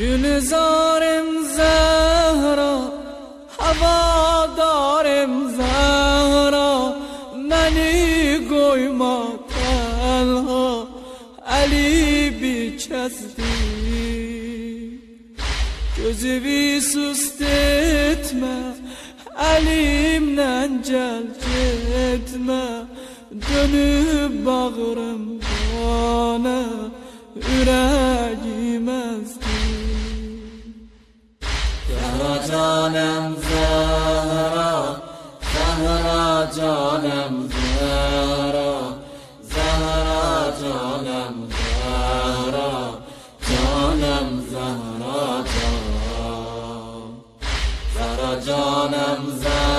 گلزارم زهرا هوادارم زهرا منی گویما تنها علی بی Gözü bir sust etme Elimden celp etme Dönüp bağırım bana Yüreğim مهرجانم زهرا زهرا جانم زهرا زهرا جانم زهرا جانم زهرا جان زهرا جانم زهرا